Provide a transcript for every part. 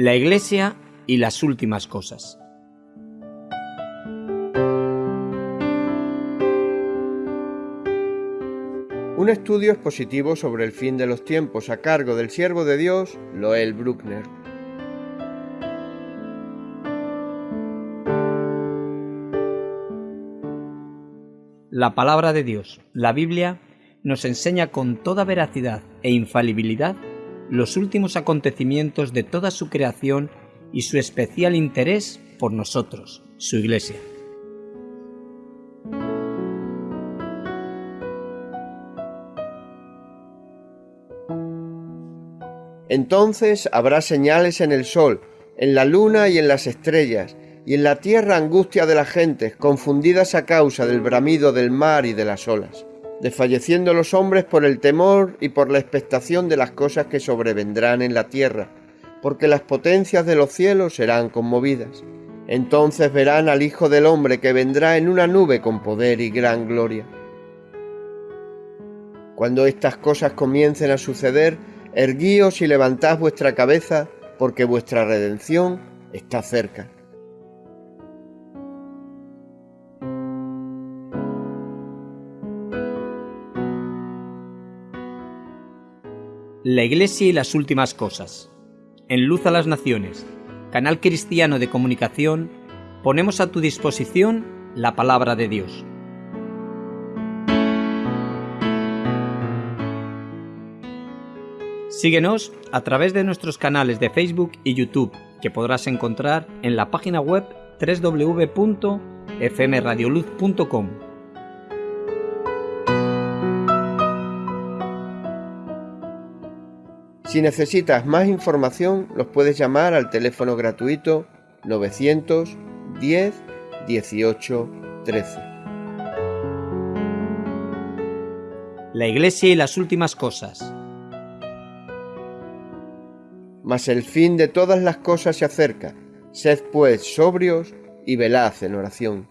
La Iglesia y las últimas cosas. Un estudio expositivo sobre el fin de los tiempos a cargo del siervo de Dios, Loel Bruckner. La palabra de Dios, la Biblia, nos enseña con toda veracidad e infalibilidad los últimos acontecimientos de toda su creación y su especial interés por nosotros, su Iglesia. Entonces habrá señales en el sol, en la luna y en las estrellas, y en la tierra angustia de las gentes, confundidas a causa del bramido del mar y de las olas, desfalleciendo los hombres por el temor y por la expectación de las cosas que sobrevendrán en la tierra, porque las potencias de los cielos serán conmovidas. Entonces verán al Hijo del Hombre que vendrá en una nube con poder y gran gloria. Cuando estas cosas comiencen a suceder, erguíos y levantad vuestra cabeza, porque vuestra redención está cerca. La Iglesia y las últimas cosas. En Luz a las Naciones, canal cristiano de comunicación, ponemos a tu disposición la palabra de Dios. Síguenos a través de nuestros canales de Facebook y YouTube, que podrás encontrar en la página web www.fmradioluz.com. Si necesitas más información, los puedes llamar al teléfono gratuito 910 18 13. La Iglesia y las últimas cosas. Mas el fin de todas las cosas se acerca. Sed pues sobrios y velad en oración.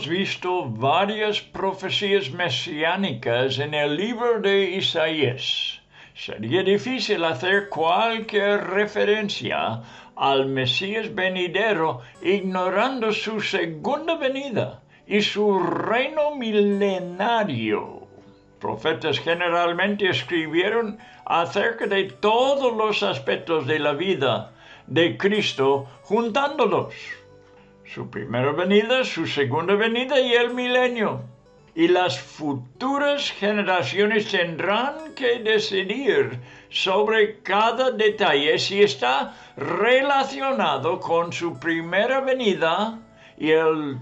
Hemos visto varias profecías mesiánicas en el libro de Isaías. Sería difícil hacer cualquier referencia al Mesías venidero ignorando su segunda venida y su reino milenario. Profetas generalmente escribieron acerca de todos los aspectos de la vida de Cristo juntándolos su primera venida, su segunda venida y el milenio. Y las futuras generaciones tendrán que decidir sobre cada detalle si está relacionado con su primera venida y el,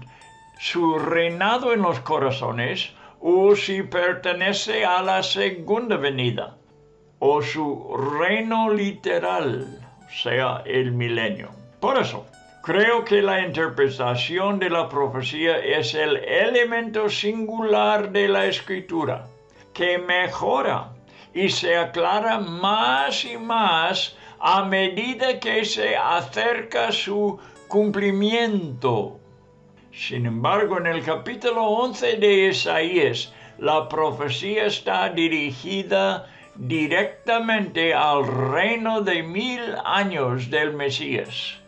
su reinado en los corazones o si pertenece a la segunda venida o su reino literal, sea, el milenio. Por eso, Creo que la interpretación de la profecía es el elemento singular de la escritura, que mejora y se aclara más y más a medida que se acerca su cumplimiento. Sin embargo, en el capítulo 11 de Isaías, la profecía está dirigida directamente al reino de mil años del Mesías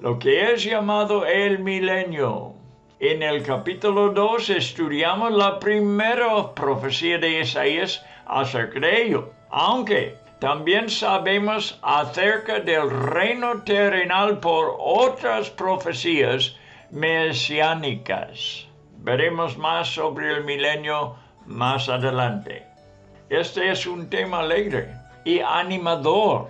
lo que es llamado el milenio. En el capítulo 2 estudiamos la primera profecía de Isaías acerca de ello, aunque también sabemos acerca del reino terrenal por otras profecías mesiánicas. Veremos más sobre el milenio más adelante. Este es un tema alegre y animador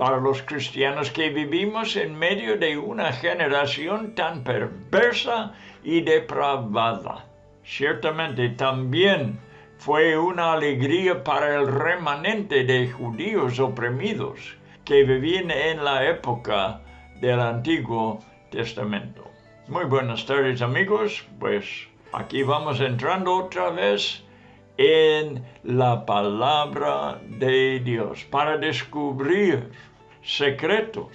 para los cristianos que vivimos en medio de una generación tan perversa y depravada. Ciertamente también fue una alegría para el remanente de judíos oprimidos que vivían en la época del Antiguo Testamento. Muy buenas tardes amigos, pues aquí vamos entrando otra vez en la palabra de Dios para descubrir secretos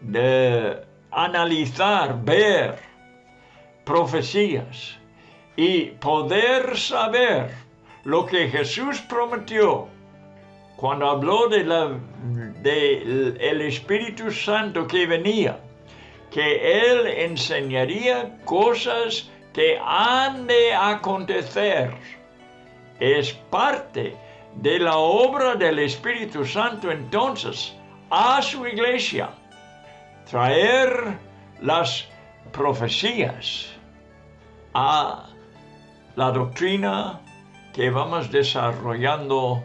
de analizar, ver profecías y poder saber lo que Jesús prometió cuando habló de la, el Espíritu Santo que venía, que Él enseñaría cosas que han de acontecer. Es parte de la obra del Espíritu Santo entonces a su iglesia, traer las profecías a la doctrina que vamos desarrollando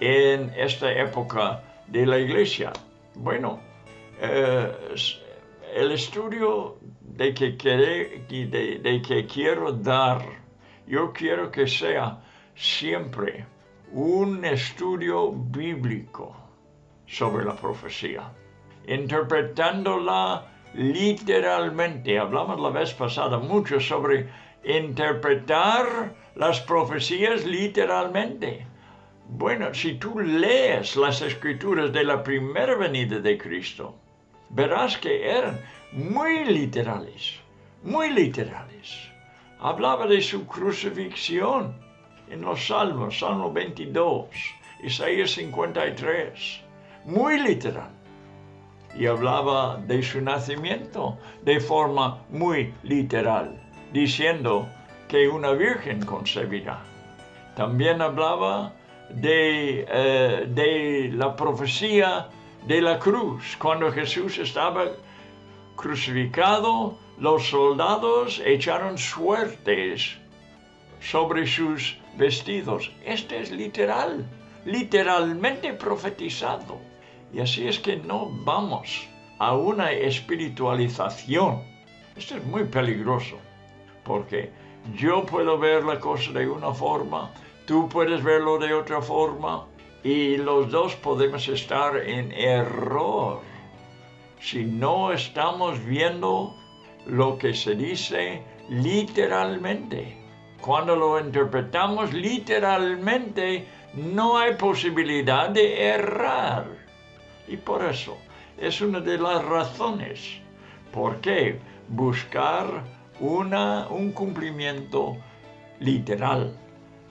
en esta época de la iglesia. Bueno, eh, el estudio de que, de que quiero dar, yo quiero que sea siempre un estudio bíblico sobre la profecía, interpretándola literalmente. Hablamos la vez pasada mucho sobre interpretar las profecías literalmente. Bueno, si tú lees las escrituras de la primera venida de Cristo, verás que eran muy literales, muy literales. Hablaba de su crucifixión en los Salmos, Salmo 22, Isaías 53, muy literal. Y hablaba de su nacimiento de forma muy literal, diciendo que una virgen concebirá. También hablaba de, eh, de la profecía de la cruz, cuando Jesús estaba crucificado, los soldados echaron suertes sobre sus vestidos. Este es literal, literalmente profetizado. Y así es que no vamos a una espiritualización. Esto es muy peligroso, porque yo puedo ver la cosa de una forma, tú puedes verlo de otra forma, y los dos podemos estar en error si no estamos viendo lo que se dice literalmente. Cuando lo interpretamos literalmente, no hay posibilidad de errar. Y por eso es una de las razones por qué buscar una, un cumplimiento literal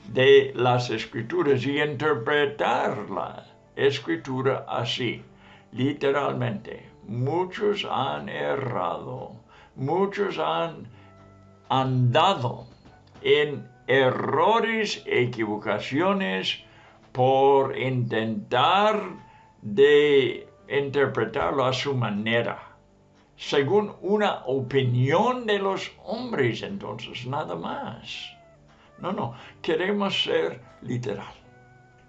de las escrituras y interpretar la escritura así, literalmente. Muchos han errado, muchos han andado en errores, equivocaciones por intentar de interpretarlo a su manera, según una opinión de los hombres entonces, nada más. No, no, queremos ser literal.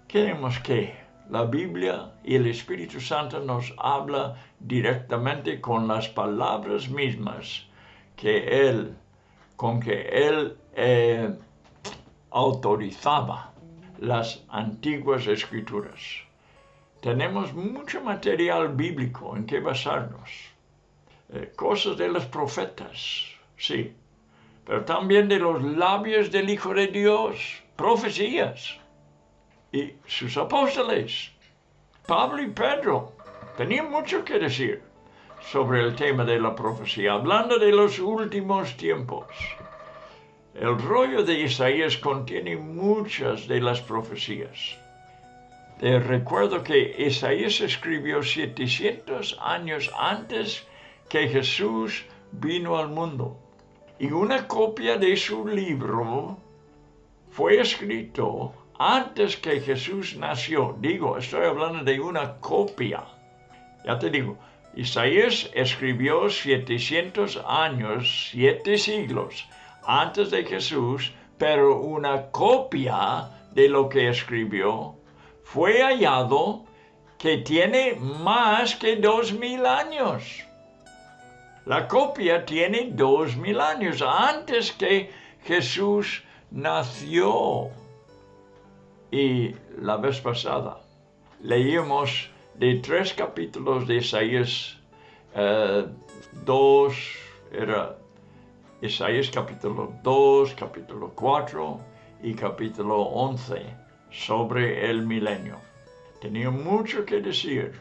Queremos que la Biblia y el Espíritu Santo nos habla directamente con las palabras mismas que Él, con que Él eh, autorizaba las antiguas escrituras. Tenemos mucho material bíblico en que basarnos. Eh, cosas de los profetas, sí, pero también de los labios del Hijo de Dios, profecías. Y sus apóstoles, Pablo y Pedro, tenían mucho que decir sobre el tema de la profecía, hablando de los últimos tiempos. El rollo de Isaías contiene muchas de las profecías. Te recuerdo que Isaías escribió 700 años antes que Jesús vino al mundo. Y una copia de su libro fue escrito antes que Jesús nació. Digo, estoy hablando de una copia. Ya te digo, Isaías escribió 700 años, siete siglos antes de Jesús, pero una copia de lo que escribió fue hallado que tiene más que dos mil años. La copia tiene dos mil años antes que Jesús nació. Y la vez pasada leímos de tres capítulos de Isaías, eh, dos, era Isaías capítulo 2, capítulo 4 y capítulo 11 sobre el milenio. Tenía mucho que decir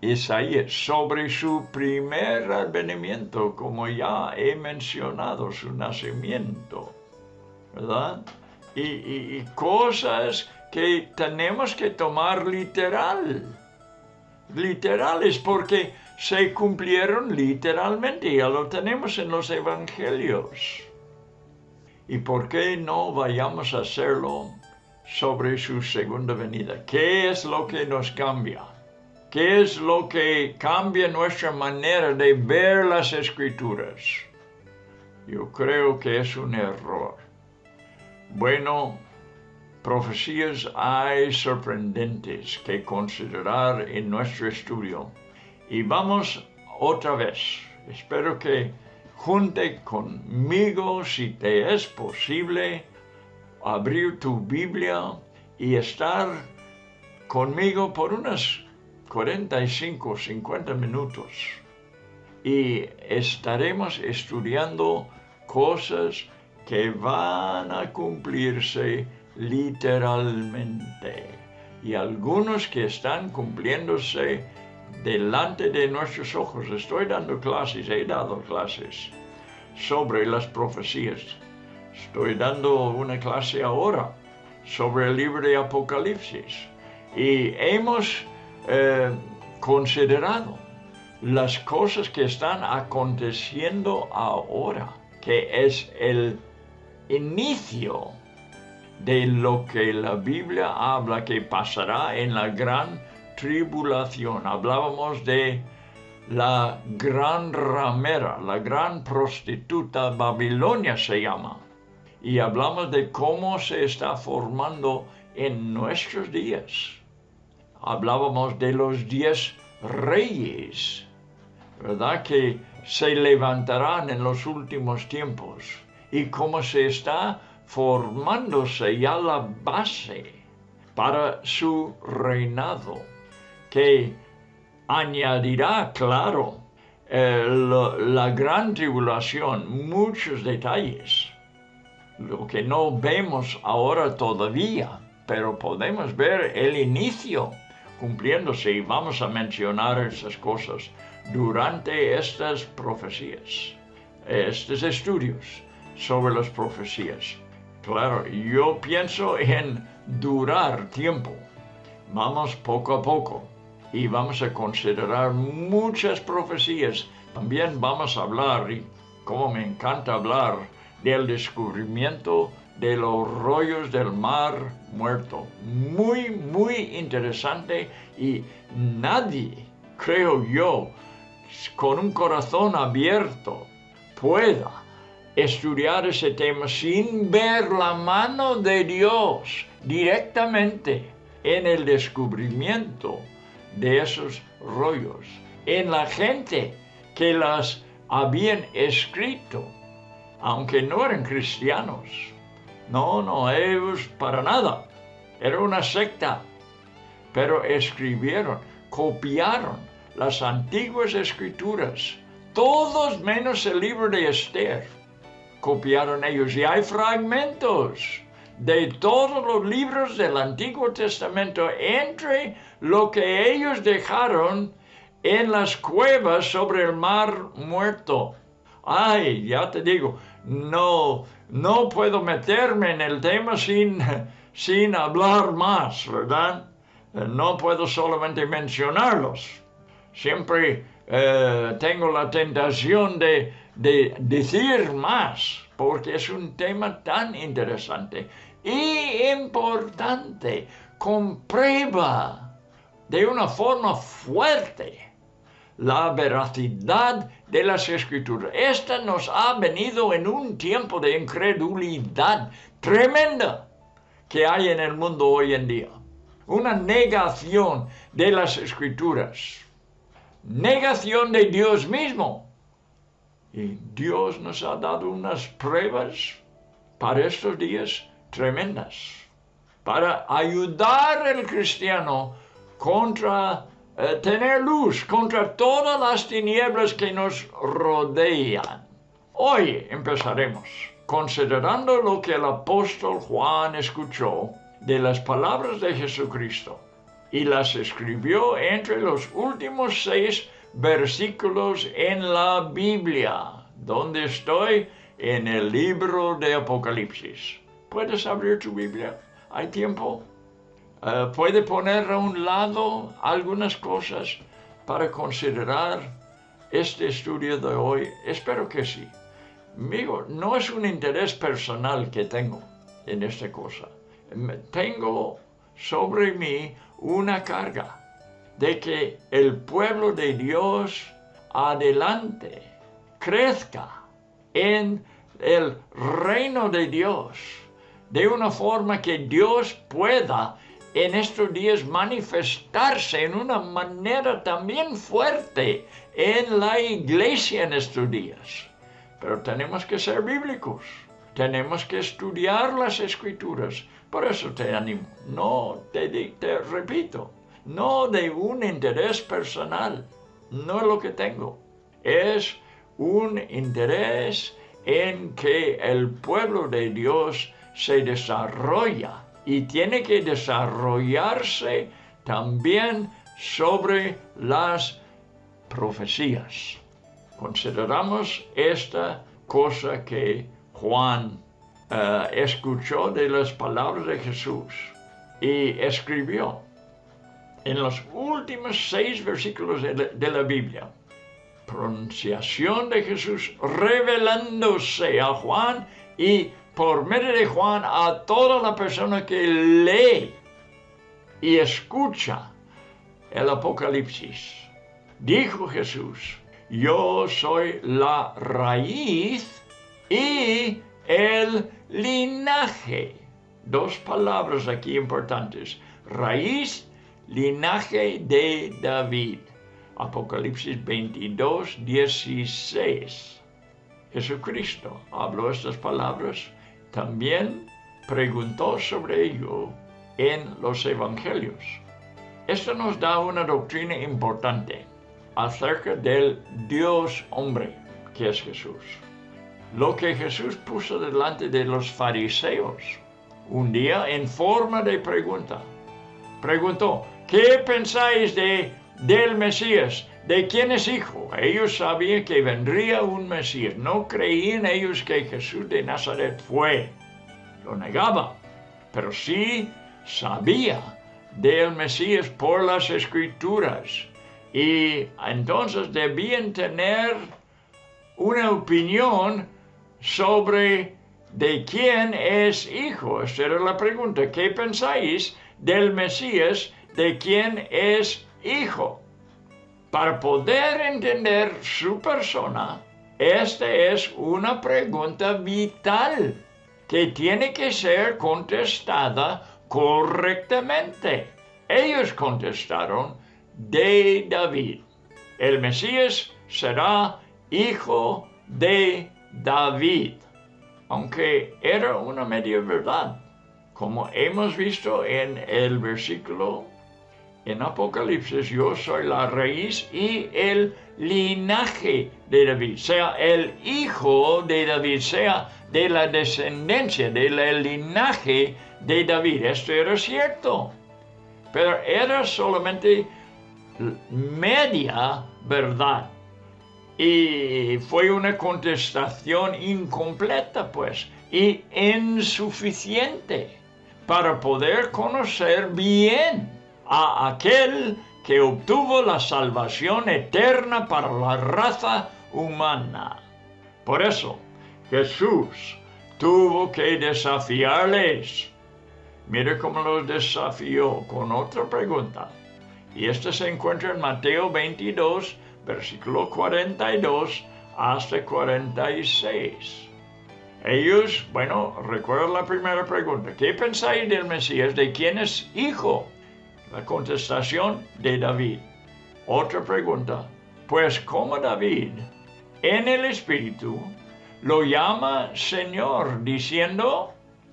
Isaías sobre su primer advenimiento, como ya he mencionado, su nacimiento, ¿verdad? Y, cosas que tenemos que tomar literal, literales, porque se cumplieron literalmente, ya lo tenemos en los evangelios. ¿Y por qué no vayamos a hacerlo sobre su segunda venida? ¿Qué es lo que nos cambia? ¿Qué es lo que cambia nuestra manera de ver las escrituras? Yo creo que es un error. Bueno, profecías hay sorprendentes que considerar en nuestro estudio. Y vamos otra vez. Espero que junte conmigo, si te es posible, abrir tu Biblia y estar conmigo por unas 45, 50 minutos y estaremos estudiando cosas que van a cumplirse literalmente y algunos que están cumpliéndose delante de nuestros ojos. Estoy dando clases, he dado clases sobre las profecías. Estoy dando una clase ahora sobre el libro de Apocalipsis y hemos eh, considerado las cosas que están aconteciendo ahora, que es el inicio de lo que la Biblia habla que pasará en la gran tribulación. Hablábamos de la gran ramera, la gran prostituta, Babilonia se llama. Y hablamos de cómo se está formando en nuestros días hablábamos de los diez reyes, ¿verdad? Que se levantarán en los últimos tiempos y cómo se está formándose ya la base para su reinado, que añadirá, claro, eh, la gran tribulación, muchos detalles, lo que no vemos ahora todavía, pero podemos ver el inicio cumpliéndose y vamos a mencionar esas cosas durante estas profecías, estos estudios sobre las profecías. Claro, yo pienso en durar tiempo. Vamos poco a poco y vamos a considerar muchas profecías. También vamos a hablar, y como me encanta hablar, del descubrimiento de los rollos del mar muerto. Muy, muy interesante y nadie, creo yo, con un corazón abierto pueda estudiar ese tema sin ver la mano de Dios directamente en el descubrimiento de esos rollos, en la gente que las habían escrito, aunque no eran cristianos no, no, ellos para nada. Era una secta. Pero escribieron, copiaron las antiguas escrituras, todos menos el libro de Esther. Copiaron ellos y hay fragmentos de todos los libros del Antiguo Testamento entre lo que ellos dejaron en las cuevas sobre el mar muerto. Ay, ya te digo, no, no puedo meterme en el tema sin, sin hablar más, ¿verdad? Eh, no puedo solamente mencionarlos. Siempre eh, tengo la tentación de, de decir más, porque es un tema tan interesante y importante. Comprueba de una forma fuerte la veracidad de las escrituras. Esta nos ha venido en un tiempo de incredulidad tremenda que hay en el mundo hoy en día. Una negación de las escrituras. Negación de Dios mismo. Y Dios nos ha dado unas pruebas para estos días tremendas. Para ayudar al cristiano contra eh, tener luz contra todas las tinieblas que nos rodean. Hoy empezaremos considerando lo que el apóstol Juan escuchó de las palabras de Jesucristo y las escribió entre los últimos seis versículos en la Biblia, donde estoy en el libro de Apocalipsis. ¿Puedes abrir tu Biblia? ¿Hay tiempo? Eh, ¿Puede poner a un lado algunas cosas para considerar este estudio de hoy? Espero que sí. Amigo, no es un interés personal que tengo en esta cosa. Tengo sobre mí una carga de que el pueblo de Dios adelante crezca en el reino de Dios de una forma que Dios pueda en estos días manifestarse en una manera también fuerte en la iglesia en estos días. Pero tenemos que ser bíblicos, tenemos que estudiar las escrituras. Por eso te animo, no te, te repito, no de un interés personal, no es lo que tengo, es un interés en que el pueblo de Dios se desarrolla y tiene que desarrollarse también sobre las profecías. Consideramos esta cosa que Juan eh, escuchó de las palabras de Jesús y escribió en los últimos seis versículos de la Biblia pronunciación de Jesús revelándose a Juan y por medio de Juan a toda la persona que lee y escucha el Apocalipsis. Dijo Jesús, yo soy la raíz y el linaje. Dos palabras aquí importantes. Raíz, linaje de David. Apocalipsis 22, 16. Jesucristo habló estas palabras, también preguntó sobre ello en los evangelios. Esto nos da una doctrina importante acerca del Dios hombre que es Jesús. Lo que Jesús puso delante de los fariseos un día en forma de pregunta. Preguntó, ¿qué pensáis de del Mesías. ¿De quién es hijo? Ellos sabían que vendría un Mesías. No creían ellos que Jesús de Nazaret fue. Lo negaba. Pero sí sabía del Mesías por las escrituras. Y entonces debían tener una opinión sobre de quién es hijo. Esta era la pregunta. ¿Qué pensáis del Mesías? ¿De quién es hijo. Para poder entender su persona, esta es una pregunta vital que tiene que ser contestada correctamente. Ellos contestaron de David. El Mesías será hijo de David, aunque era una media verdad, como hemos visto en el versículo en Apocalipsis yo soy la raíz y el linaje de David, sea el hijo de David, sea de la descendencia, del linaje de David. Esto era cierto, pero era solamente media verdad. Y fue una contestación incompleta, pues, y insuficiente para poder conocer bien a aquel que obtuvo la salvación eterna para la raza humana. Por eso, Jesús tuvo que desafiarles. Mire cómo los desafió con otra pregunta. Y esta se encuentra en Mateo 22, versículo 42 hasta 46. Ellos, bueno, recuerda la primera pregunta. ¿Qué pensáis del Mesías? ¿De quién es hijo? La contestación de David. Otra pregunta. Pues como David en el Espíritu lo llama Señor, diciendo,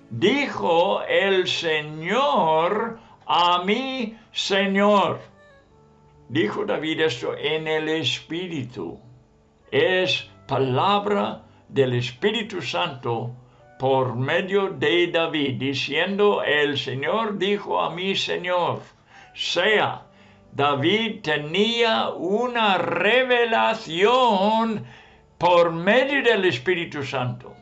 dijo el Señor a mi Señor. Dijo David esto en el Espíritu. Es palabra del Espíritu Santo por medio de David, diciendo, el Señor dijo a mi Señor. Sea, David tenía una revelación por medio del Espíritu Santo.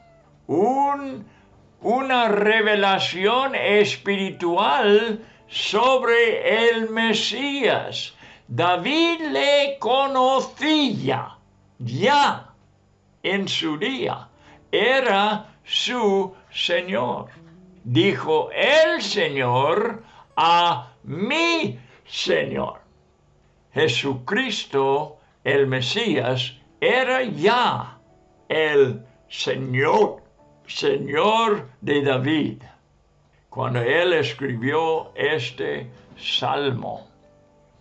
una revelación espiritual sobre el Mesías. David le conocía ya en su día. Era su Señor. Dijo el Señor a mi Señor. Jesucristo, el Mesías, era ya el Señor, Señor de David, cuando él escribió este salmo.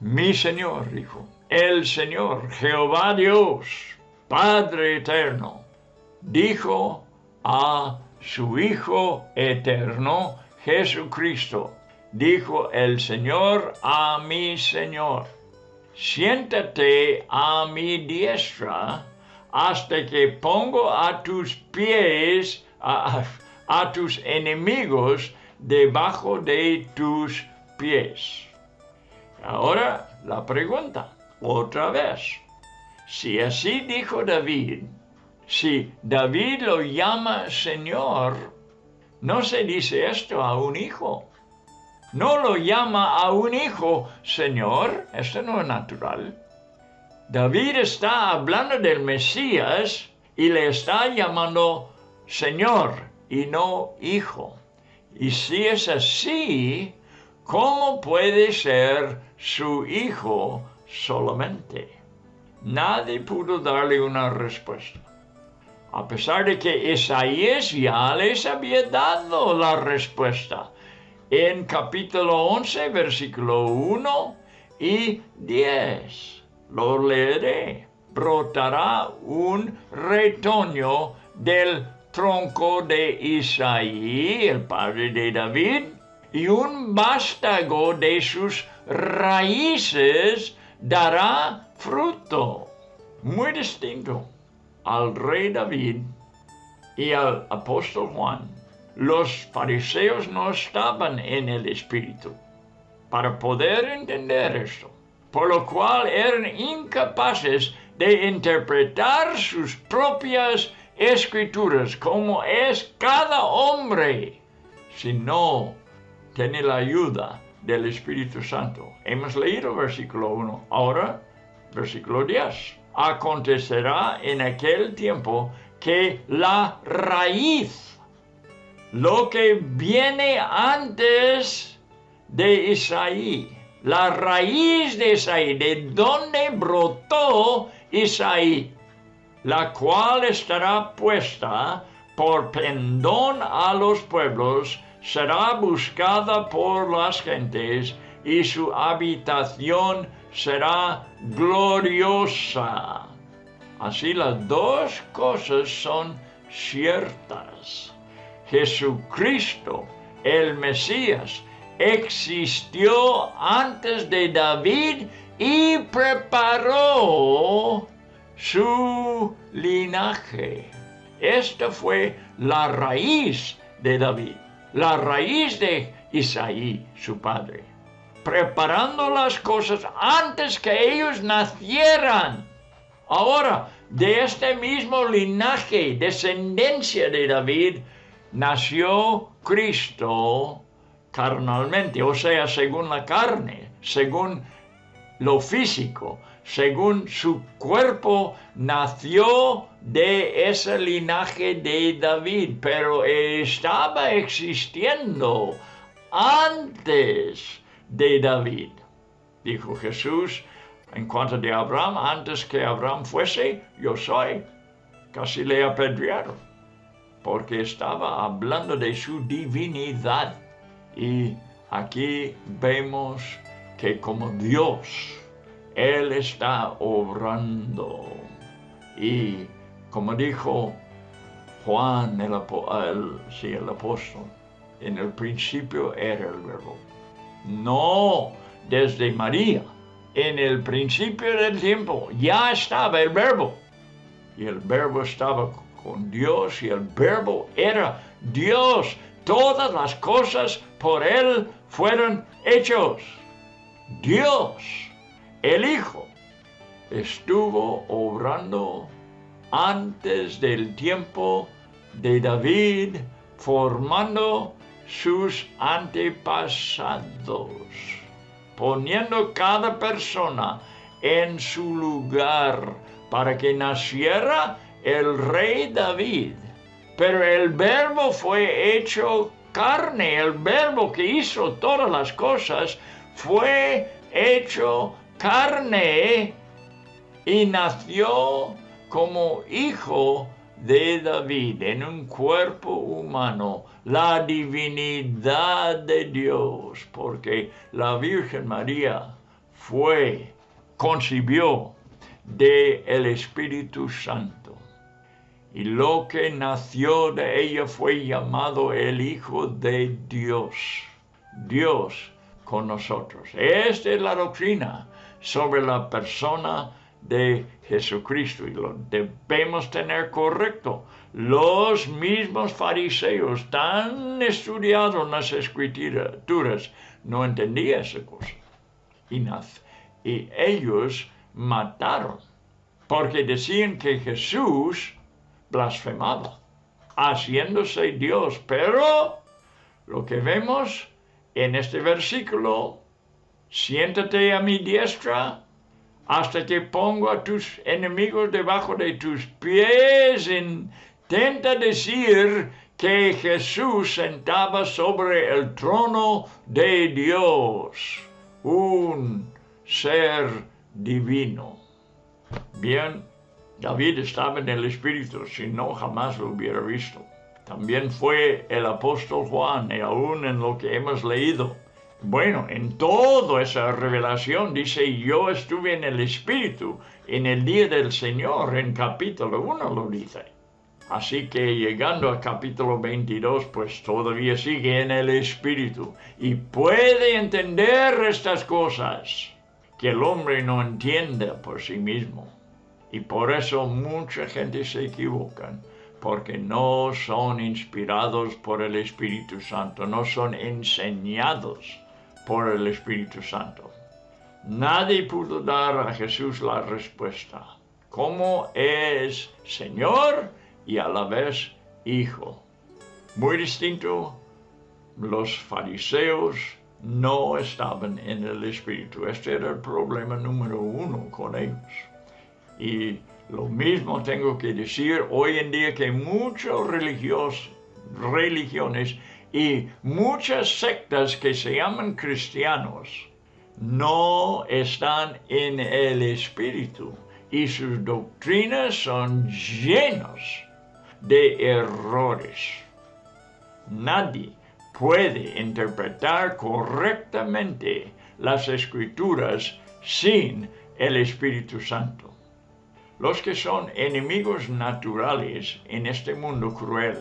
Mi Señor, dijo, el Señor, Jehová Dios, Padre eterno, dijo a su Hijo eterno, Jesucristo, dijo el Señor a mi Señor, siéntate a mi diestra hasta que pongo a tus pies, a, tus enemigos debajo de tus pies. Ahora la pregunta, otra vez. Si así dijo David, si David lo llama Señor, no se dice esto a un hijo no lo llama a un hijo Señor, esto no es natural. David está hablando del Mesías y le está llamando Señor y no hijo. Y si es así, ¿cómo puede ser su hijo solamente? Nadie pudo darle una respuesta. A pesar de que Isaías ya les había dado la respuesta en capítulo 11, versículo 1 y 10. Lo leeré. Brotará un retoño del tronco de Isaí, el padre de David, y un vástago de sus raíces dará fruto. Muy distinto al rey David y al apóstol Juan los fariseos no estaban en el Espíritu para poder entender esto, por lo cual eran incapaces de interpretar sus propias escrituras como es cada hombre, si no tiene la ayuda del Espíritu Santo. Hemos leído versículo 1, ahora versículo 10. Acontecerá en aquel tiempo que la raíz lo que viene antes de Isaí, la raíz de Isaí, de donde brotó Isaí, la cual estará puesta por pendón a los pueblos, será buscada por las gentes y su habitación será gloriosa. Así las dos cosas son ciertas. Jesucristo, el Mesías, existió antes de David y preparó su linaje. Esta fue la raíz de David, la raíz de Isaí, su padre, preparando las cosas antes que ellos nacieran. Ahora, de este mismo linaje, descendencia de David, nació Cristo carnalmente, o sea, según la carne, según lo físico, según su cuerpo, nació de ese linaje de David, pero estaba existiendo antes de David. Dijo Jesús, en cuanto de Abraham, antes que Abraham fuese, yo soy. Casi le apedrearon porque estaba hablando de su divinidad. Y aquí vemos que como Dios, Él está obrando. Y como dijo Juan, el, el apóstol, en el principio era el verbo. No desde María, en el principio del tiempo ya estaba el verbo. Y el verbo estaba con Dios y el verbo era Dios. Todas las cosas por Él fueron hechos. Dios, el Hijo, estuvo obrando antes del tiempo de David, formando sus antepasados, poniendo cada persona en su lugar para que naciera el rey David. Pero el verbo fue hecho carne, el verbo que hizo todas las cosas fue hecho carne y nació como hijo de David en un cuerpo humano, la divinidad de Dios, porque la Virgen María fue, concibió de el Espíritu Santo. Y lo que nació de ella fue llamado el Hijo de Dios. Dios con nosotros. Esta es la doctrina sobre la persona de Jesucristo y lo debemos tener correcto. Los mismos fariseos, tan estudiados en las escrituras, no entendían esa cosa. Y, y ellos mataron porque decían que Jesús blasfemaba, haciéndose Dios. Pero lo que vemos en este versículo, siéntate a mi diestra hasta que pongo a tus enemigos debajo de tus pies. Intenta decir que Jesús sentaba sobre el trono de Dios, un ser divino. Bien, David estaba en el Espíritu, si no jamás lo hubiera visto. También fue el apóstol Juan, y aún en lo que hemos leído. Bueno, en toda esa revelación dice, yo estuve en el Espíritu en el día del Señor, en capítulo 1 lo dice. Así que llegando al capítulo 22, pues todavía sigue en el Espíritu y puede entender estas cosas que el hombre no entiende por sí mismo. Y por eso mucha gente se equivoca porque no son inspirados por el Espíritu Santo, no son enseñados por el Espíritu Santo. Nadie pudo dar a Jesús la respuesta, cómo es Señor y a la vez Hijo. Muy distinto, los fariseos no estaban en el Espíritu. Este era el problema número uno con ellos. Y lo mismo tengo que decir hoy en día que muchas religiones y muchas sectas que se llaman cristianos no están en el espíritu y sus doctrinas son llenas de errores. Nadie puede interpretar correctamente las escrituras sin el Espíritu Santo. Los que son enemigos naturales en este mundo cruel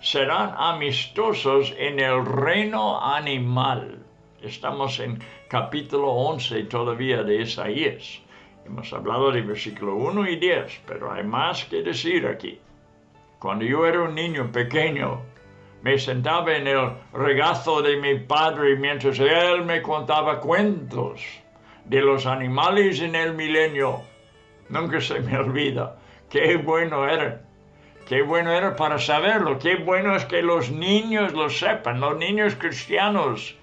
serán amistosos en el reino animal. Estamos en capítulo 11 todavía de Isaías. Hemos hablado de versículo 1 y 10, pero hay más que decir aquí. Cuando yo era un niño pequeño, me sentaba en el regazo de mi padre mientras él me contaba cuentos de los animales en el milenio Nunca se me olvida. Qué bueno era. Qué bueno era para saberlo. Qué bueno es que los niños lo sepan. Los niños cristianos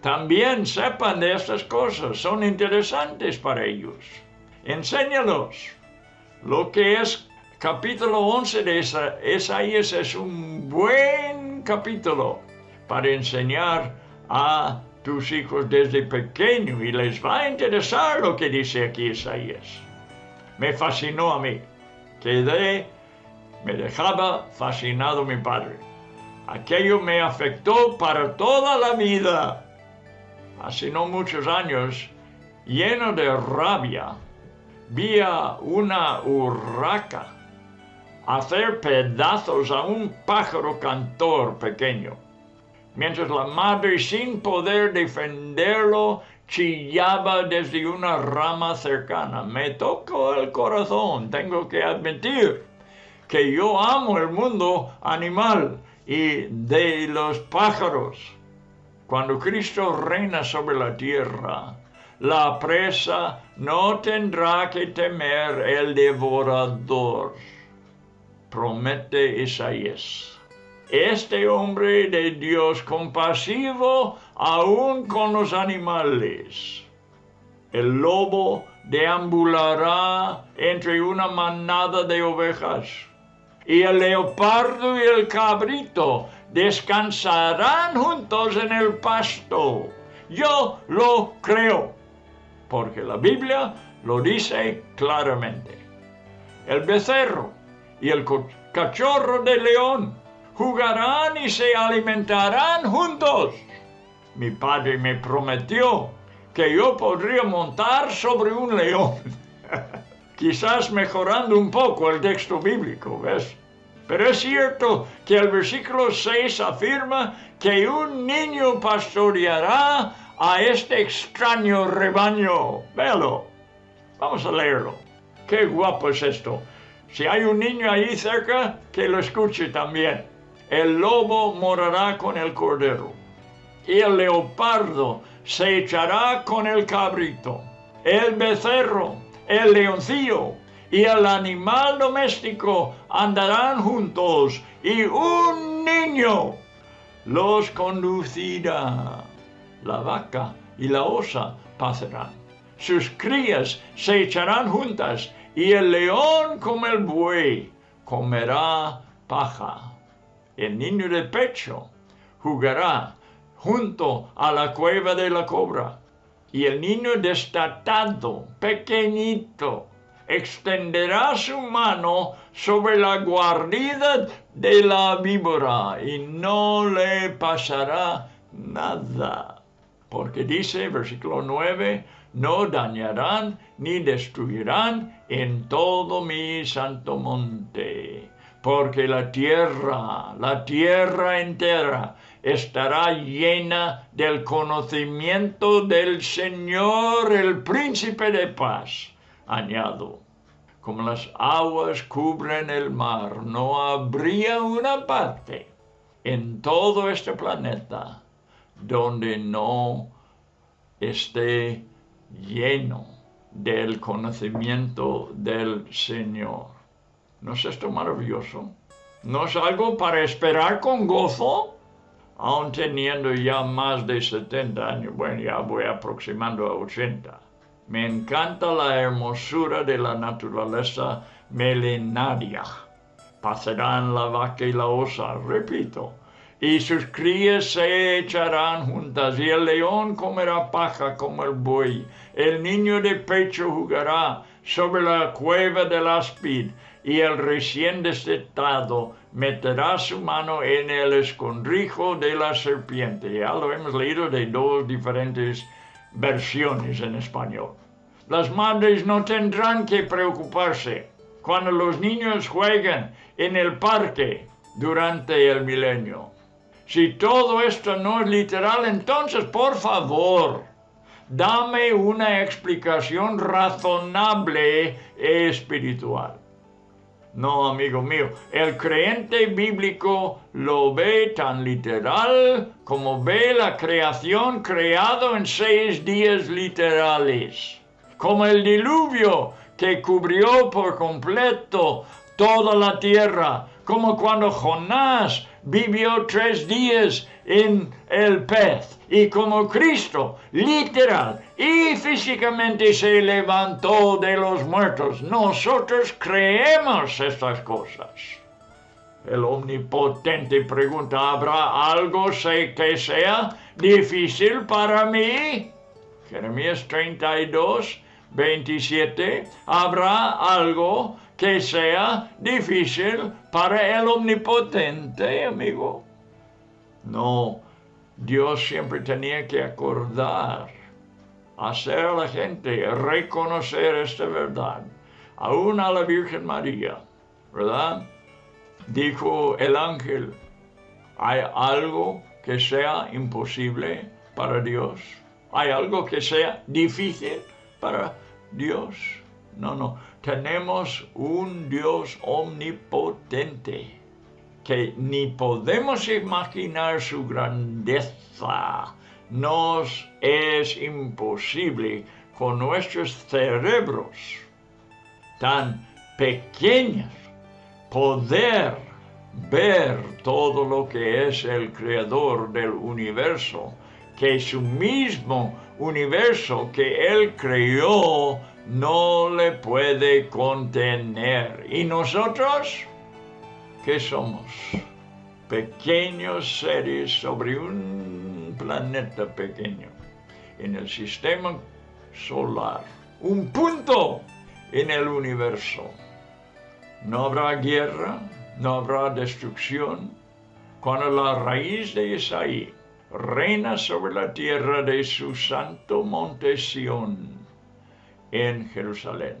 también sepan de estas cosas. Son interesantes para ellos. Enséñalos. Lo que es capítulo 11 de Isaías es un buen capítulo para enseñar a tus hijos desde pequeño y les va a interesar lo que dice aquí Isaías me fascinó a mí. Quedé, me dejaba fascinado mi padre. Aquello me afectó para toda la vida. Hace no muchos años, lleno de rabia, vi a una urraca hacer pedazos a un pájaro cantor pequeño, mientras la madre, sin poder defenderlo, chillaba desde una rama cercana. Me tocó el corazón, tengo que admitir que yo amo el mundo animal y de los pájaros. cuando Cristo reina sobre la tierra, la presa no tendrá que temer el devorador. Promete Isaías. Este hombre de Dios compasivo aún con los animales. El lobo deambulará entre una manada de ovejas y el leopardo y el cabrito descansarán juntos en el pasto. Yo lo creo, porque la Biblia lo dice claramente. El becerro y el cachorro de león jugarán y se alimentarán juntos. Mi padre me prometió que yo podría montar sobre un león. Quizás mejorando un poco el texto bíblico, ¿ves? Pero es cierto que el versículo 6 afirma que un niño pastoreará a este extraño rebaño. Velo. Vamos a leerlo. Qué guapo es esto. Si hay un niño ahí cerca, que lo escuche también. El lobo morará con el cordero y el leopardo se echará con el cabrito, el becerro, el leoncillo y el animal doméstico andarán juntos y un niño los conducirá. La vaca y la osa pasarán. Sus crías se echarán juntas y el león como el buey comerá paja. El niño de pecho jugará junto a la cueva de la cobra. Y el niño destatado, pequeñito, extenderá su mano sobre la guarida de la víbora y no le pasará nada. Porque dice, versículo 9, no dañarán ni destruirán en todo mi santo monte. Porque la tierra, la tierra entera, estará llena del conocimiento del Señor, el príncipe de paz. Añado, como las aguas cubren el mar, no habría una parte en todo este planeta donde no esté lleno del conocimiento del Señor. ¿No es esto maravilloso? ¿No es algo para esperar con gozo? Aún teniendo ya más de 70 años, bueno, ya voy aproximando a 80. Me encanta la hermosura de la naturaleza milenaria. Pasarán la vaca y la osa, repito, y sus crías se echarán juntas, y el león comerá paja como el buey. El niño de pecho jugará sobre la cueva del áspid, y el recién destetado meterá su mano en el escondrijo de la serpiente. Ya lo hemos leído de dos diferentes versiones en español. Las madres no tendrán que preocuparse cuando los niños juegan en el parque durante el milenio. Si todo esto no es literal, entonces por favor, dame una explicación razonable espiritual. No, amigo mío, el creyente bíblico lo ve tan literal como ve la creación creado en seis días literales, como el diluvio que cubrió por completo toda la tierra, como cuando Jonás vivió tres días en el pez y como Cristo literal y físicamente se levantó de los muertos. Nosotros creemos estas cosas. El omnipotente pregunta, ¿habrá algo que sea difícil para mí? Jeremías 32, 27, ¿habrá algo que sea difícil para el omnipotente, amigo? No, Dios siempre tenía que acordar, hacer a la gente reconocer esta verdad, aún a la Virgen María, ¿verdad? Dijo el ángel, ¿hay algo que sea imposible para Dios? ¿Hay algo que sea difícil para Dios? No, no, tenemos un Dios omnipotente que ni podemos imaginar su grandeza. Nos es imposible con nuestros cerebros tan pequeños poder ver todo lo que es el creador del universo, que su mismo universo que él creó no le puede contener. ¿Y nosotros qué somos? Pequeños seres sobre un planeta pequeño, en el sistema solar, un punto en el universo. No habrá guerra, no habrá destrucción, cuando la raíz de Isaí reina sobre la tierra de su santo monte Sión en Jerusalén.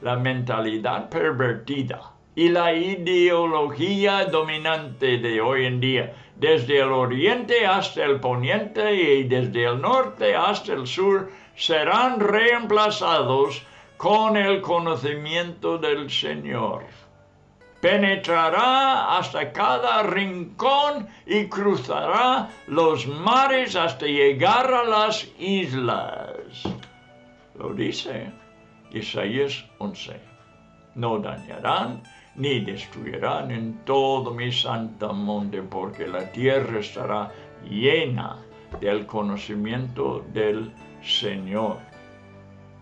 La mentalidad pervertida y la ideología dominante de hoy en día, desde el oriente hasta el poniente y desde el norte hasta el sur, serán reemplazados con el conocimiento del Señor. Penetrará hasta cada rincón y cruzará los mares hasta llegar a las islas. Lo dice Isaías 11. No dañarán ni destruirán en todo mi santo monte, porque la tierra estará llena del conocimiento del Señor.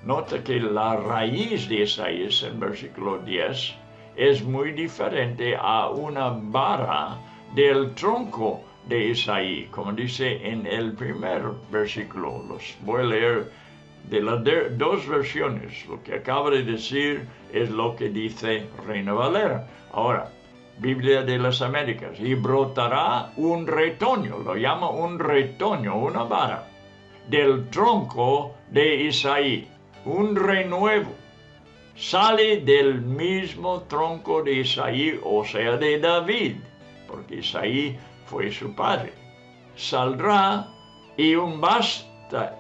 Nota que la raíz de Isaías en versículo 10 es muy diferente a una vara del tronco de Isaí, como dice en el primer versículo. Los voy a leer de las dos versiones. Lo que acaba de decir es lo que dice Reina Valera. Ahora, Biblia de las Américas. Y brotará un retoño, lo llama un retoño, una vara, del tronco de Isaí, un renuevo. Sale del mismo tronco de Isaí, o sea, de David, porque Isaí fue su padre. Saldrá y un bastante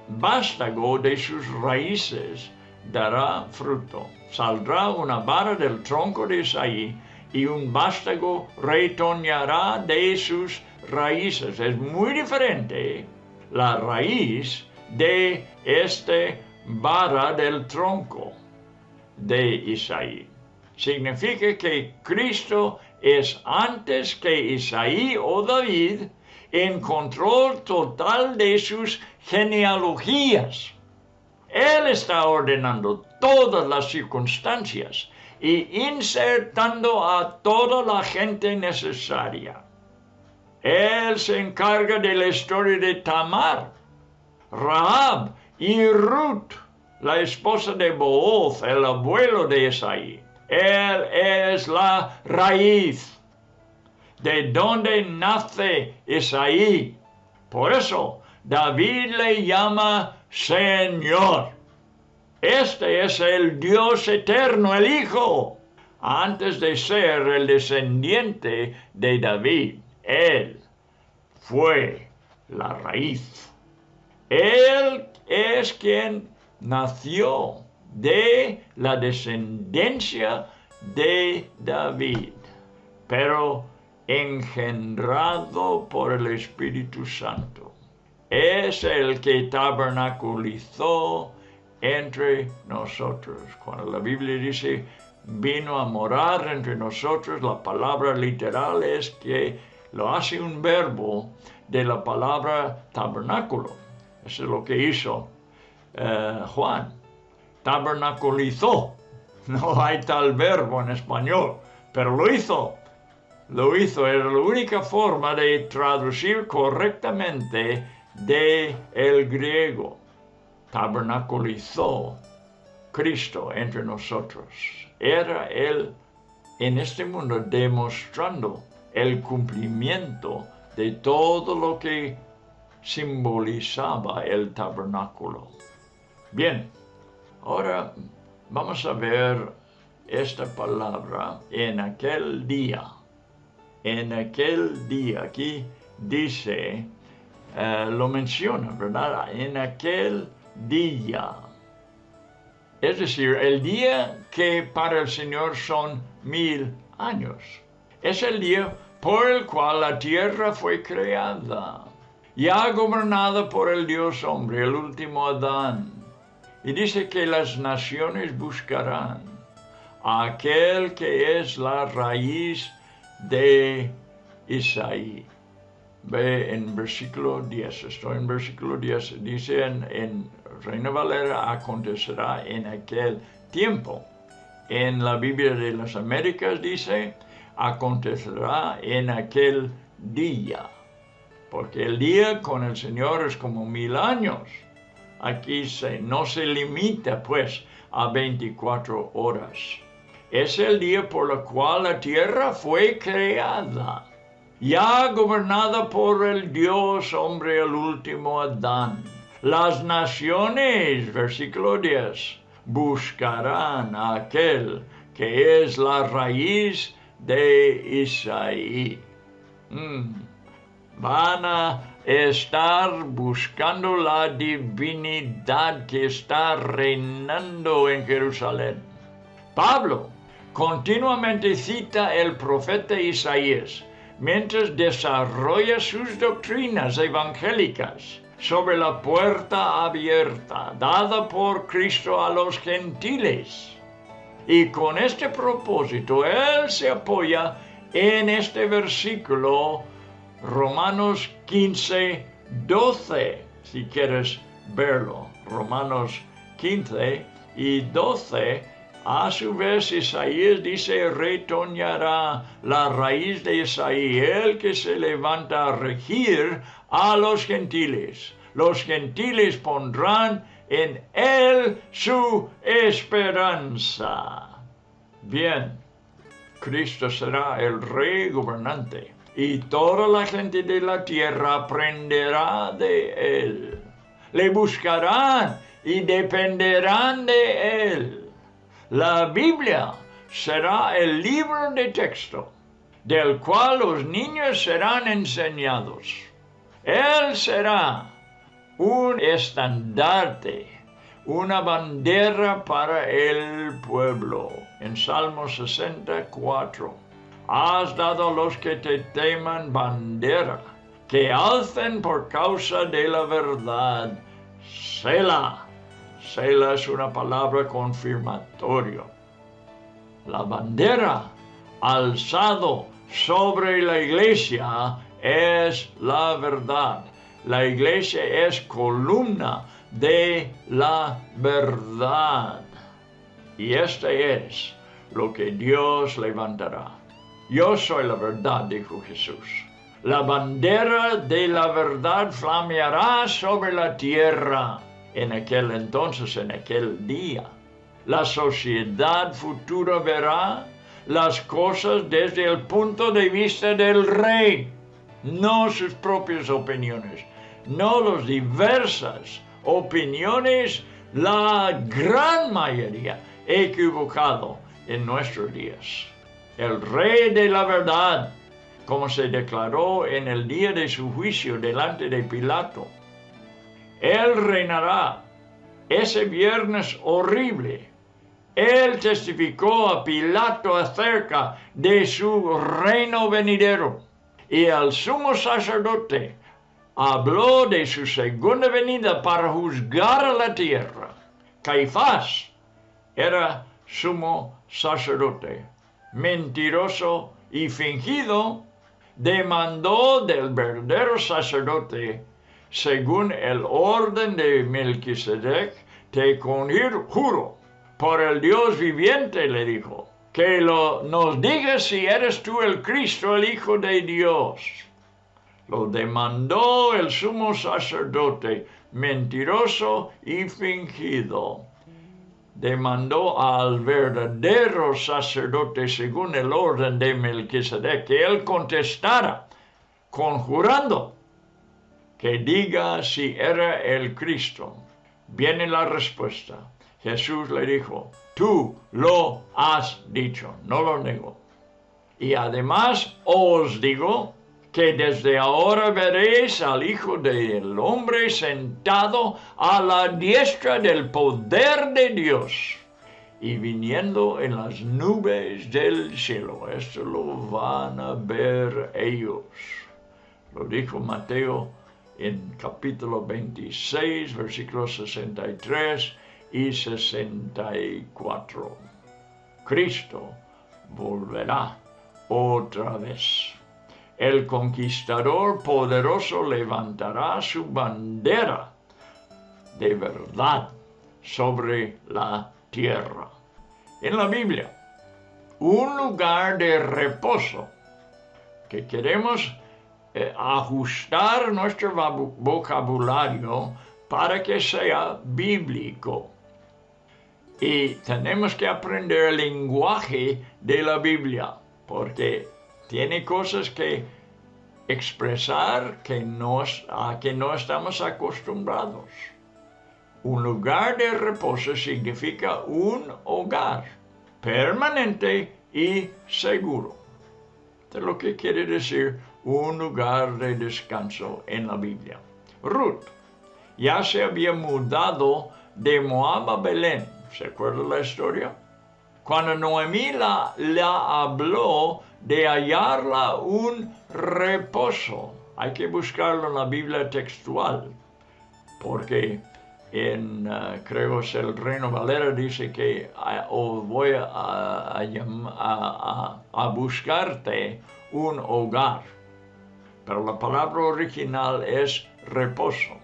vástago de sus raíces dará fruto. Saldrá una vara del tronco de Isaí y un vástago retoñará de sus raíces. Es muy diferente la raíz de este vara del tronco de Isaí. Significa que Cristo es antes que Isaí o David en control total de sus genealogías. Él está ordenando todas las circunstancias y insertando a toda la gente necesaria. Él se encarga de la historia de Tamar, Rahab y Ruth, la esposa de Booz, el abuelo de Esaí. Él es la raíz de donde nace Isaí. Por eso David le llama Señor. Este es el Dios eterno, el Hijo, antes de ser el descendiente de David. Él fue la raíz. Él es quien nació de la descendencia de David. Pero engendrado por el Espíritu Santo. Es el que tabernaculizó entre nosotros. Cuando la Biblia dice vino a morar entre nosotros, la palabra literal es que lo hace un verbo de la palabra tabernáculo. Eso es lo que hizo eh, Juan. Tabernaculizó. No hay tal verbo en español, pero lo hizo lo hizo, era la única forma de traducir correctamente de el griego. Tabernaculizó Cristo entre nosotros. Era Él en este mundo demostrando el cumplimiento de todo lo que simbolizaba el tabernáculo. Bien, ahora vamos a ver esta palabra en aquel día en aquel día, aquí dice, eh, lo menciona, ¿verdad? En aquel día. Es decir, el día que para el Señor son mil años. Es el día por el cual la tierra fue creada. ya gobernada por el Dios hombre, el último Adán. Y dice que las naciones buscarán a aquel que es la raíz de Isaí. Ve en versículo 10, estoy en versículo 10, dice en, en Reina Valera acontecerá en aquel tiempo. En la Biblia de las Américas dice, acontecerá en aquel día porque el día con el Señor es como mil años. Aquí no se limita pues a 24 horas. Es el día por el cual la tierra fue creada, ya gobernada por el Dios hombre, el último Adán. Las naciones, versículo 10, buscarán a aquel que es la raíz de Isaí. Mm van a estar buscando la divinidad que está reinando en Jerusalén. Pablo continuamente cita el profeta Isaías mientras desarrolla sus doctrinas evangélicas sobre la puerta abierta dada por Cristo a los gentiles. Y con este propósito, él se apoya en este versículo Romanos 15, 12, si quieres verlo. Romanos 15 y 12, a su vez Isaías dice, retoñará la raíz de Isaí, el que se levanta a regir a los gentiles. Los gentiles pondrán en él su esperanza. Bien, Cristo será el rey gobernante y toda la gente de la tierra aprenderá de él. Le buscarán y dependerán de él. La Biblia será el libro de texto del cual los niños serán enseñados. Él será un estandarte, una bandera para el pueblo. En Salmo 64 has dado a los que te teman bandera, que alcen por causa de la verdad. Sela. Es una palabra confirmatoria. La bandera alzado sobre la iglesia es la verdad. La iglesia es columna de la verdad. Y este es lo que Dios levantará. Yo soy la verdad, dijo Jesús. La bandera de la verdad flameará sobre la tierra en aquel entonces, en aquel día. La sociedad futura verá las cosas desde el punto de vista del rey, no sus propias opiniones, no las diversas opiniones, la gran mayoría equivocado en nuestros días el rey de la verdad, como se declaró en el día de su juicio delante de Pilato. Él reinará ese viernes horrible. Él testificó a Pilato acerca de su reino venidero y al sumo sacerdote habló de su segunda venida para juzgar a la tierra. Caifás era sumo sacerdote mentiroso y fingido, demandó del verdadero sacerdote, según el orden de Melquisedec, te conjuro por el Dios viviente, le dijo, que lo, nos digas si eres tú el Cristo, el Hijo de Dios. Lo demandó el sumo sacerdote, mentiroso y fingido demandó al verdadero sacerdote según el orden de Melquisedec que él contestara, conjurando que diga si era el Cristo. Viene la respuesta. Jesús le dijo, tú lo has dicho, no lo nego. Y además os digo que desde ahora veréis al Hijo del Hombre sentado a la diestra del poder de Dios y viniendo en las nubes del cielo. Esto lo van a ver ellos. Lo dijo Mateo en capítulo 26, versículos 63 y 64. Cristo volverá otra vez. El conquistador poderoso levantará su bandera de verdad sobre la tierra. En la Biblia, un lugar de reposo que queremos eh, ajustar nuestro vocabulario para que sea bíblico. Y tenemos que aprender el lenguaje de la Biblia, porque tiene cosas que expresar que no, a que no estamos acostumbrados. Un lugar de reposo significa un hogar permanente y seguro. De lo que quiere decir un lugar de descanso en la Biblia. Ruth ya se había mudado de Moab a Belén. ¿Se acuerda la historia? Cuando Noemí la, habló de hallarla un reposo. Hay que buscarlo en la Biblia textual, porque en, uh, creo es el Reino Valera, dice que uh, voy a, buscarte un hogar. Pero la palabra original es reposo.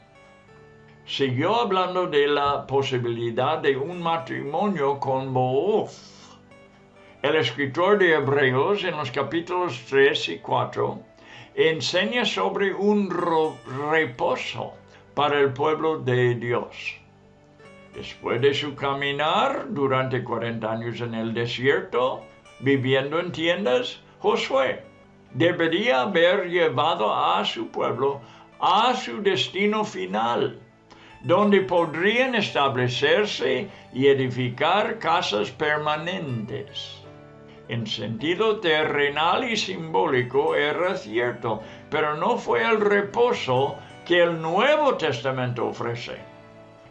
Siguió hablando de la posibilidad de un matrimonio con Booz. El escritor de Hebreos en los capítulos 3 y 4 enseña sobre un reposo para el pueblo de Dios. Después de su caminar durante 40 años en el desierto, viviendo en tiendas, Josué debería haber llevado a su pueblo a su destino final, donde podrían establecerse y edificar casas permanentes. En sentido terrenal y simbólico era cierto, pero no fue el reposo que el Nuevo Testamento ofrece.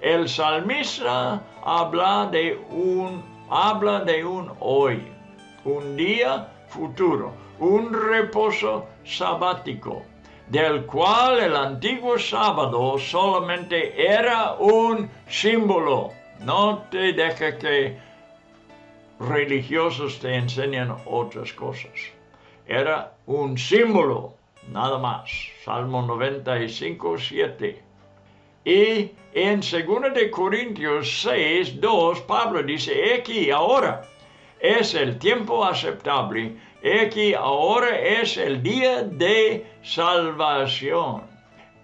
El salmista habla de un, habla de un hoy, un día futuro, un reposo sabático, del cual el antiguo sábado solamente era un símbolo. No te dejes que religiosos te enseñan otras cosas. Era un símbolo nada más. Salmo 95, 7. Y en 2 de Corintios 6, 2, Pablo dice, aquí ahora es el tiempo aceptable, he aquí ahora es el día de salvación.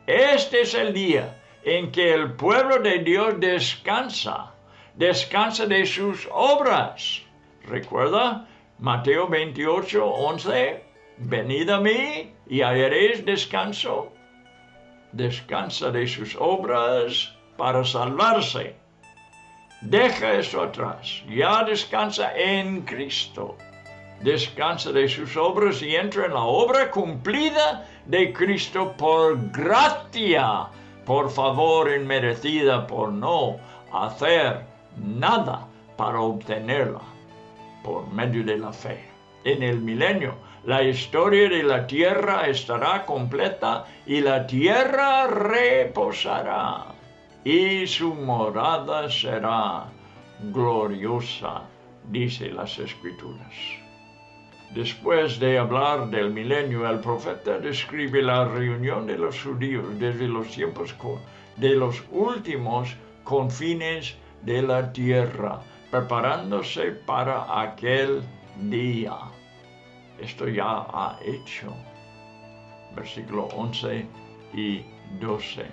Este es el día en que el pueblo de Dios descansa, descansa de sus obras. ¿Recuerda? Mateo 28, 11. Venid a mí y hallaréis descanso. Descansa de sus obras para salvarse. Deja eso atrás. Ya descansa en Cristo. Descansa de sus obras y entra en la obra cumplida de Cristo por gracia, por favor inmerecida, por no hacer nada para obtenerla por medio de la fe. En el milenio la historia de la tierra estará completa y la tierra reposará y su morada será gloriosa, dice las escrituras. Después de hablar del milenio, el profeta describe la reunión de los judíos desde los tiempos de los últimos confines de la tierra, preparándose para aquel día esto ya ha hecho. Versículo 11 y 12.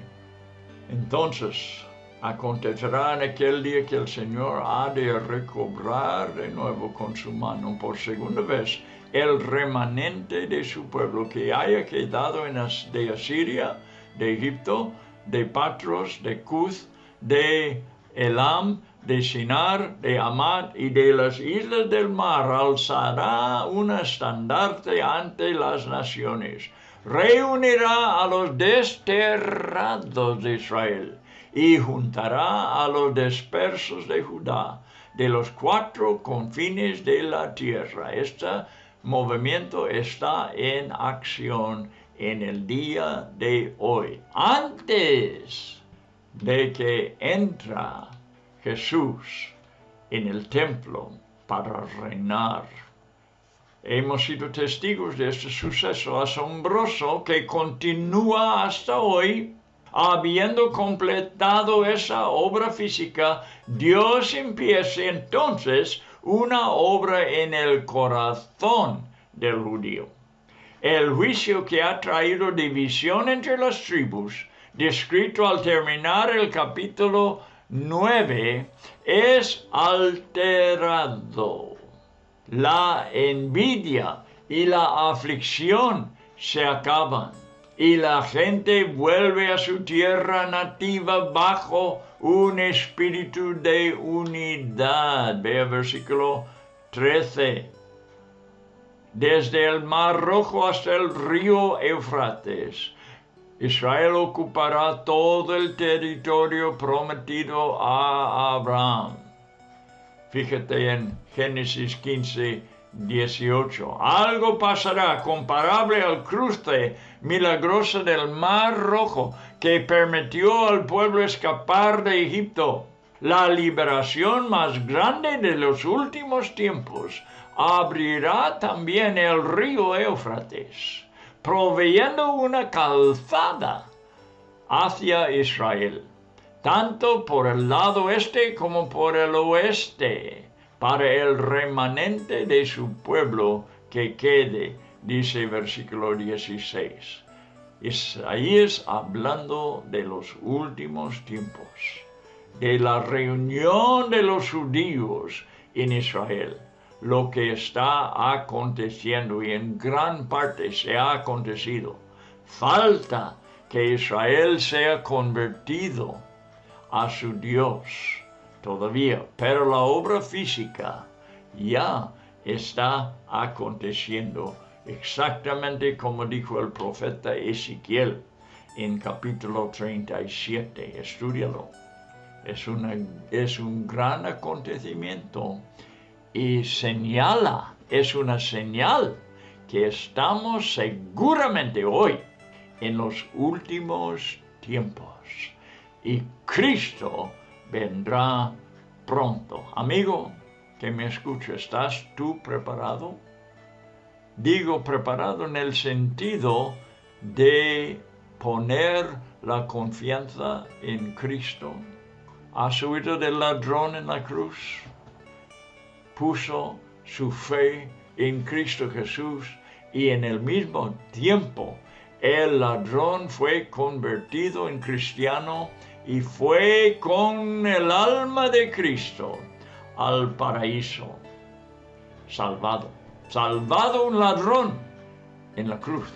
Entonces, acontecerá en aquel día que el Señor ha de recobrar de nuevo con su mano por segunda vez el remanente de su pueblo que haya quedado en de Asiria, de Egipto, de Patros, de Cuth, de Elam, de Sinar, de Amat y de las islas del mar alzará un estandarte ante las naciones. Reunirá a los desterrados de Israel y juntará a los dispersos de Judá de los cuatro confines de la tierra. Este movimiento está en acción en el día de hoy, antes de que entra Jesús en el templo para reinar. Hemos sido testigos de este suceso asombroso que continúa hasta hoy. Habiendo completado esa obra física, Dios empieza entonces una obra en el corazón del judío. El juicio que ha traído división entre las tribus, descrito al terminar el capítulo 9, es alterado. La envidia y la aflicción se acaban y la gente vuelve a su tierra nativa bajo un espíritu de unidad. Vea versículo 13 desde el Mar Rojo hasta el río Eufrates. Israel ocupará todo el territorio prometido a Abraham. Fíjate en Génesis 15, 18. Algo pasará comparable al cruce milagroso del Mar Rojo que permitió al pueblo escapar de Egipto. La liberación más grande de los últimos tiempos abrirá también el río Éufrates, proveyendo una calzada hacia Israel, tanto por el lado este como por el oeste, para el remanente de su pueblo que quede, dice versículo 16. Isaías hablando de los últimos tiempos, de la reunión de los judíos en Israel lo que está aconteciendo y en gran parte se ha acontecido. Falta que Israel sea convertido a su Dios todavía, pero la obra física ya está aconteciendo exactamente como dijo el profeta Ezequiel en capítulo 37. Estudialo. Es, una, es un gran acontecimiento y señala, es una señal que estamos seguramente hoy en los últimos tiempos y Cristo vendrá pronto. Amigo que me escucha, ¿estás tú preparado? Digo preparado en el sentido de poner la confianza en Cristo. ¿Has oído del ladrón en la cruz? puso su fe en Cristo Jesús y en el mismo tiempo el ladrón fue convertido en cristiano y fue con el alma de Cristo al paraíso, salvado, salvado un ladrón en la cruz,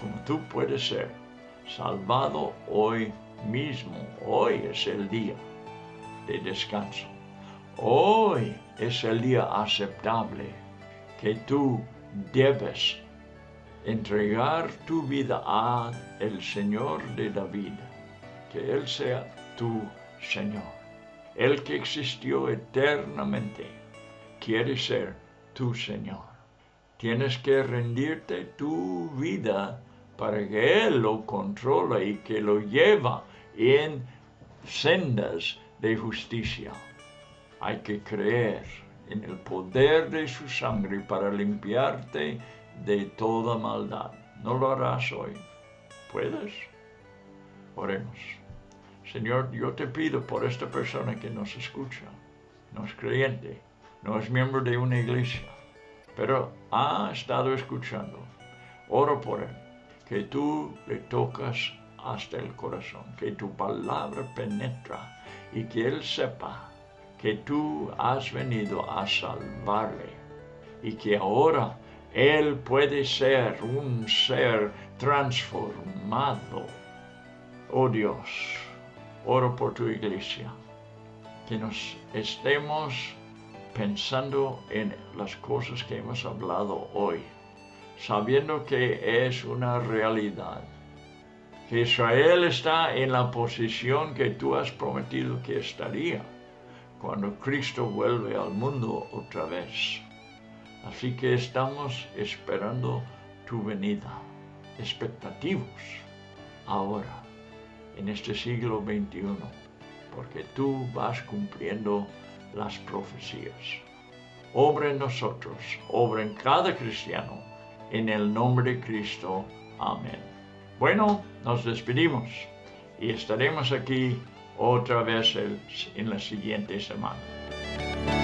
como tú puedes ser, salvado hoy mismo, hoy es el día de descanso. Hoy es el día aceptable que tú debes entregar tu vida a el Señor de David, que Él sea tu Señor. El que existió eternamente quiere ser tu Señor. Tienes que rendirte tu vida para que Él lo controle y que lo lleva en sendas de justicia. Hay que creer en el poder de su sangre para limpiarte de toda maldad. ¿No lo harás hoy? ¿Puedes? Oremos. Señor, yo te pido por esta persona que nos escucha. No es creyente, no es miembro de una iglesia, pero ha estado escuchando. Oro por él, que tú le tocas hasta el corazón, que tu palabra penetra y que él sepa que tú has venido a salvarle y que ahora Él puede ser un ser transformado. Oh Dios, oro por tu iglesia, que nos estemos pensando en las cosas que hemos hablado hoy, sabiendo que es una realidad, que Israel está en la posición que tú has prometido que estaría cuando Cristo vuelve al mundo otra vez. Así que estamos esperando tu venida. expectativos ahora, en este siglo XXI, porque tú vas cumpliendo las profecías. Obra en nosotros, obra en cada cristiano, en el nombre de Cristo. Amén. Bueno, nos despedimos y estaremos aquí otra vez en la siguiente semana.